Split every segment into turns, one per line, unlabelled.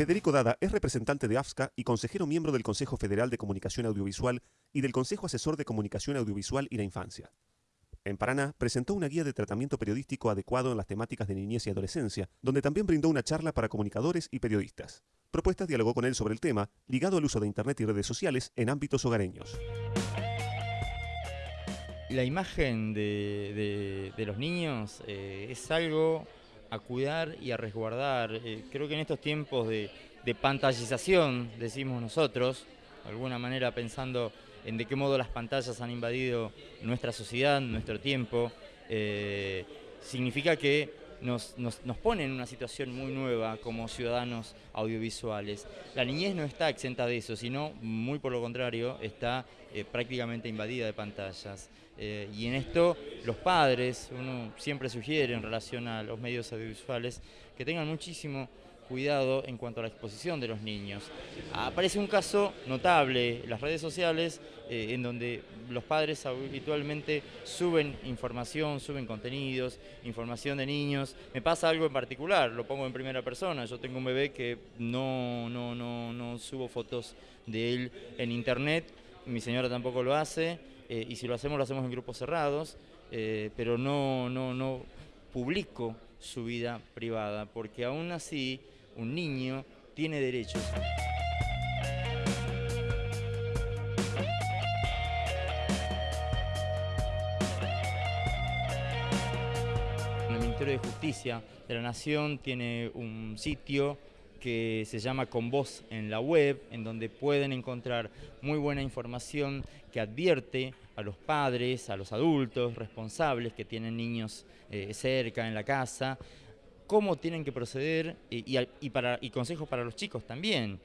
Federico Dada es representante de AFSCA y consejero miembro del Consejo Federal de Comunicación Audiovisual y del Consejo Asesor de Comunicación Audiovisual y la Infancia. En Paraná presentó una guía de tratamiento periodístico adecuado en las temáticas de niñez y adolescencia, donde también brindó una charla para comunicadores y periodistas. Propuestas dialogó con él sobre el tema, ligado al uso de Internet y redes sociales en ámbitos hogareños.
La imagen de, los niños eh, es algo a cuidar y a resguardar. Eh, creo que en estos tiempos de, pantallización, decimos nosotros, de alguna manera pensando en de qué modo las pantallas han invadido nuestra sociedad, nuestro tiempo, eh, significa que nos, nos, pone en una situación muy nueva como ciudadanos audiovisuales. La niñez no está exenta de eso, sino muy por lo contrario, está eh, prácticamente invadida de pantallas. Eh, y en esto los padres, uno siempre sugiere en relación a los medios audiovisuales, que tengan muchísimo cuidado en cuanto a la exposición de los niños. Aparece un caso notable en las redes sociales eh, en donde los padres habitualmente suben información, suben contenidos, información de niños. Me pasa algo en particular, lo pongo en primera persona. Yo tengo un bebé que no, no, no, no subo fotos de él en internet, mi señora tampoco lo hace, eh, y si lo hacemos lo hacemos en grupos cerrados, eh, pero no, no, no publico su vida privada, porque aún así un niño tiene derechos. El Ministerio de Justicia de la Nación tiene un sitio que se llama Con Voz en la web, en donde pueden encontrar muy buena información que advierte a los padres, a los adultos responsables que tienen niños eh, cerca en la casa, cómo tienen que proceder y, consejos para los chicos también,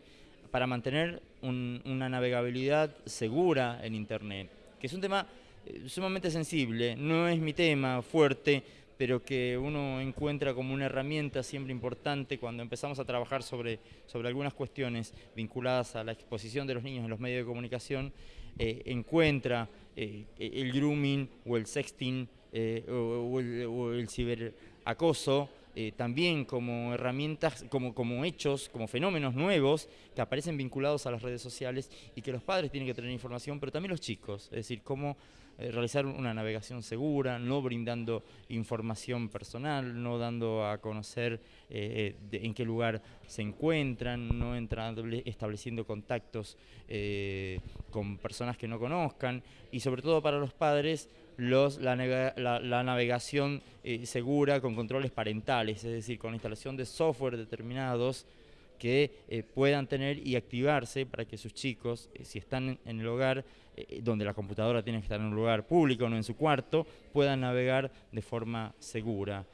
para mantener una navegabilidad segura en Internet, que es un tema eh, sumamente sensible, no es mi tema fuerte, pero que uno encuentra como una herramienta siempre importante cuando empezamos a trabajar sobre, sobre algunas cuestiones vinculadas a la exposición de los niños en los medios de comunicación, eh, encuentra eh, el grooming o el sexting o, el, o el ciberacoso eh, también como herramientas, como, como hechos, como fenómenos nuevos que aparecen vinculados a las redes sociales y que los padres tienen que tener información, pero también los chicos, es decir, cómo eh, realizar una navegación segura, no brindando información personal, no dando a conocer eh, en qué lugar se encuentran, no entrando, estableciendo contactos con personas que no conozcan. Y sobre todo para los padres los, la, navegación eh, segura con controles parentales, es decir, con la instalación de software determinados que eh, puedan tener y activarse para que sus chicos, eh, si están en el hogar, donde la computadora tiene que estar en un lugar público, no en su cuarto, puedan navegar de forma segura.